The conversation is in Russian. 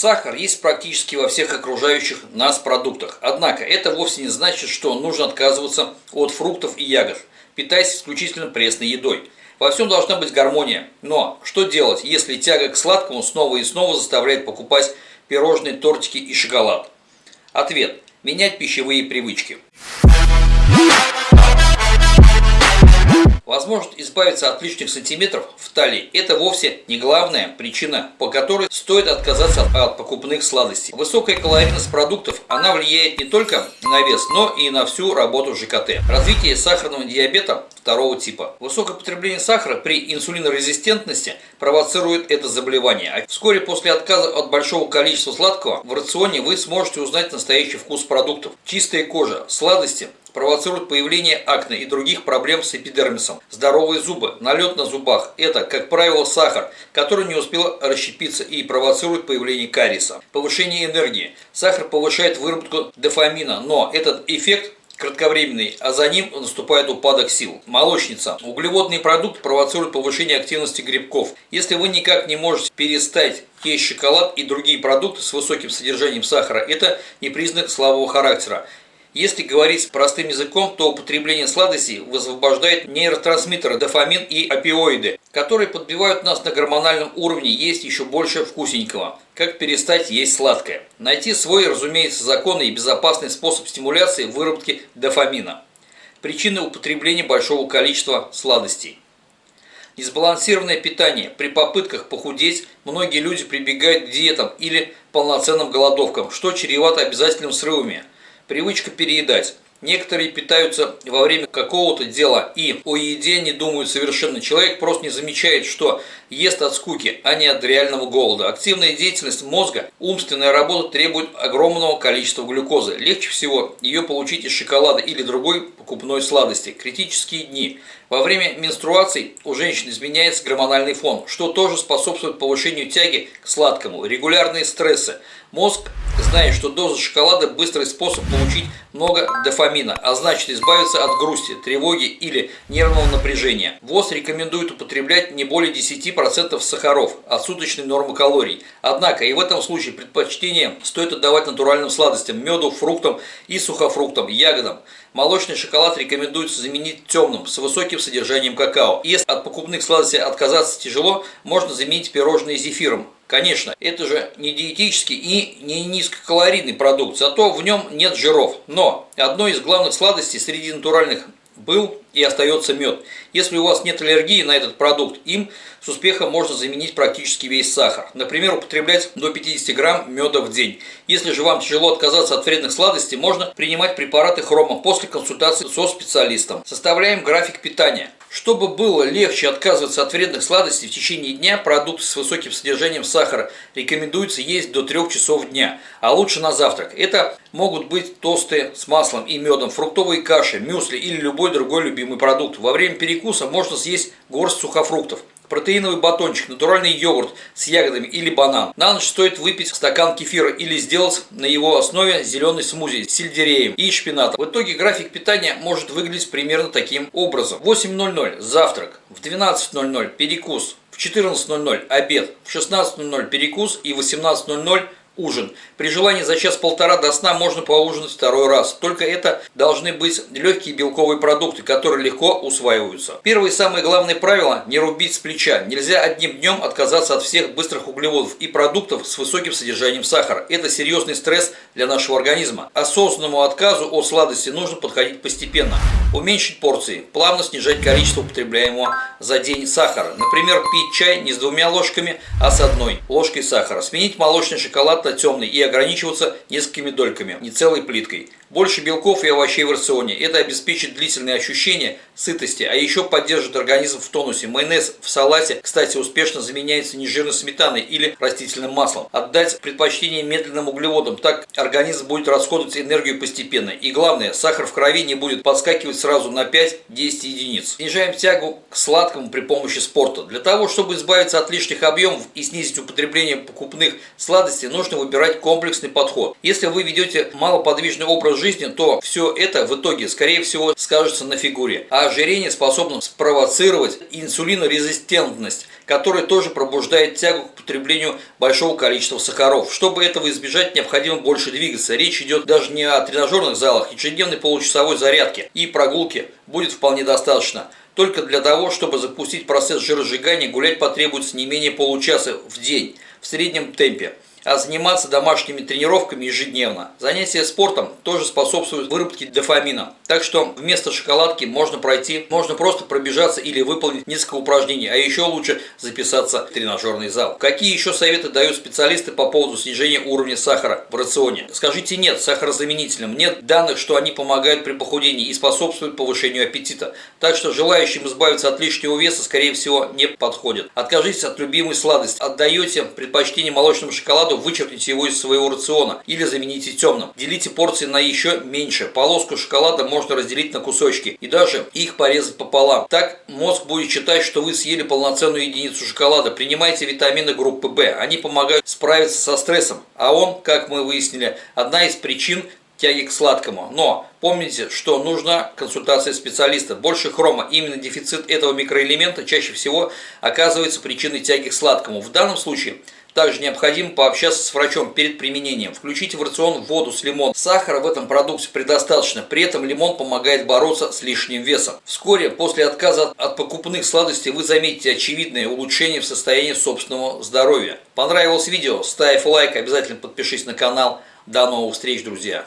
Сахар есть практически во всех окружающих нас продуктах. Однако это вовсе не значит, что нужно отказываться от фруктов и ягод, питаясь исключительно пресной едой. Во всем должна быть гармония. Но что делать, если тяга к сладкому снова и снова заставляет покупать пирожные, тортики и шоколад? Ответ. Менять пищевые привычки. Возможность избавиться от лишних сантиметров в талии – это вовсе не главная причина, по которой стоит отказаться от покупных сладостей. Высокая калорийность продуктов, она влияет не только на вес, но и на всю работу ЖКТ. Развитие сахарного диабета второго типа. Высокое потребление сахара при инсулинорезистентности провоцирует это заболевание. А вскоре после отказа от большого количества сладкого в рационе вы сможете узнать настоящий вкус продуктов. Чистая кожа, сладости, провоцируют появление акне и других проблем с эпидермисом. Здоровые зубы, налет на зубах – это, как правило, сахар, который не успел расщепиться и провоцирует появление кариеса. Повышение энергии. Сахар повышает выработку дофамина, но этот эффект кратковременный, а за ним наступает упадок сил. Молочница. Углеводный продукт провоцирует повышение активности грибков. Если вы никак не можете перестать есть шоколад и другие продукты с высоким содержанием сахара, это не признак слабого характера. Если говорить простым языком, то употребление сладостей высвобождает нейротрансмиттеры дофамин и опиоиды, которые подбивают нас на гормональном уровне есть еще больше вкусненького. Как перестать есть сладкое? Найти свой, разумеется, законный и безопасный способ стимуляции выработки дофамина. Причины употребления большого количества сладостей. Несбалансированное питание. При попытках похудеть многие люди прибегают к диетам или полноценным голодовкам, что чревато обязательным срывами – Привычка переедать. Некоторые питаются во время какого-то дела и о еде не думают совершенно. Человек просто не замечает, что ест от скуки, а не от реального голода. Активная деятельность мозга, умственная работа требует огромного количества глюкозы. Легче всего ее получить из шоколада или другой покупной сладости. Критические дни. Во время менструаций у женщин изменяется гормональный фон, что тоже способствует повышению тяги к сладкому. Регулярные стрессы. Мозг знает, что доза шоколада – быстрый способ получить много дофамина, а значит избавиться от грусти, тревоги или нервного напряжения. ВОЗ рекомендует употреблять не более 10% сахаров от суточной нормы калорий. Однако и в этом случае предпочтение стоит отдавать натуральным сладостям, меду, фруктам и сухофруктам, ягодам. Молочный шоколад рекомендуется заменить темным, с высоким содержанием какао. Если от покупных сладостей отказаться тяжело, можно заменить пирожные зефиром. Конечно, это же не диетический и не низкокалорийный продукт, зато в нем нет жиров. Но одной из главных сладостей среди натуральных был и остается мед. Если у вас нет аллергии на этот продукт, им с успехом можно заменить практически весь сахар. Например, употреблять до 50 грамм меда в день. Если же вам тяжело отказаться от вредных сладостей, можно принимать препараты хрома после консультации со специалистом. Составляем график питания. Чтобы было легче отказываться от вредных сладостей в течение дня, продукты с высоким содержанием сахара рекомендуется есть до 3 часов дня, а лучше на завтрак. Это могут быть тосты с маслом и медом, фруктовые каши, мюсли или любой другой любимый продукт. Во время перекуса можно съесть горсть сухофруктов протеиновый батончик, натуральный йогурт с ягодами или банан. На ночь стоит выпить стакан кефира или сделать на его основе зеленый смузи с сельдереем и шпинатом. В итоге график питания может выглядеть примерно таким образом. В 8.00 завтрак, в 12.00 перекус, в 14.00 обед, в 16.00 перекус и в 18.00 ужин. При желании за час-полтора до сна можно поужинать второй раз. Только это должны быть легкие белковые продукты, которые легко усваиваются. Первое и самое главное правило – не рубить с плеча. Нельзя одним днем отказаться от всех быстрых углеводов и продуктов с высоким содержанием сахара. Это серьезный стресс для нашего организма. Осознанному отказу от сладости нужно подходить постепенно. Уменьшить порции, плавно снижать количество употребляемого за день сахара. Например, пить чай не с двумя ложками, а с одной ложкой сахара. Сменить молочный шоколад темный и ограничиваться несколькими дольками, не целой плиткой. Больше белков и овощей в рационе. Это обеспечит длительное ощущение сытости, а еще поддержит организм в тонусе. Майонез в салате, кстати, успешно заменяется нежирной сметаной или растительным маслом. Отдать предпочтение медленным углеводам, так организм будет расходовать энергию постепенно. И главное, сахар в крови не будет подскакивать сразу на 5-10 единиц. Снижаем тягу к сладкому при помощи спорта. Для того, чтобы избавиться от лишних объемов и снизить употребление покупных сладостей, нужно выбирать комплексный подход. Если вы ведете малоподвижный образ жизни, то все это в итоге, скорее всего, скажется на фигуре. А ожирение способно спровоцировать инсулинорезистентность, которая тоже пробуждает тягу к потреблению большого количества сахаров. Чтобы этого избежать, необходимо больше двигаться. Речь идет даже не о тренажерных залах, ежедневной получасовой зарядке и прогулки будет вполне достаточно. Только для того, чтобы запустить процесс жиросжигания, гулять потребуется не менее получаса в день в среднем темпе заниматься домашними тренировками ежедневно. Занятия спортом тоже способствуют выработке дофамина. Так что вместо шоколадки можно пройти, можно просто пробежаться или выполнить несколько упражнений, а еще лучше записаться в тренажерный зал. Какие еще советы дают специалисты по поводу снижения уровня сахара в рационе? Скажите нет сахарозаменителям. Нет данных, что они помогают при похудении и способствуют повышению аппетита. Так что желающим избавиться от лишнего веса, скорее всего, не подходит. Откажитесь от любимой сладости. Отдаете предпочтение молочному шоколаду вычеркните его из своего рациона или замените темным. Делите порции на еще меньше. Полоску шоколада можно разделить на кусочки и даже их порезать пополам. Так мозг будет считать, что вы съели полноценную единицу шоколада. Принимайте витамины группы В. Они помогают справиться со стрессом. А он, как мы выяснили, одна из причин тяги к сладкому. Но помните, что нужна консультация специалиста. Больше хрома, именно дефицит этого микроэлемента чаще всего оказывается причиной тяги к сладкому. В данном случае – также необходимо пообщаться с врачом перед применением. Включите в рацион воду с лимоном. Сахара в этом продукте предостаточно, при этом лимон помогает бороться с лишним весом. Вскоре после отказа от покупных сладостей вы заметите очевидное улучшение в состоянии собственного здоровья. Понравилось видео? Ставь лайк, обязательно подпишись на канал. До новых встреч, друзья!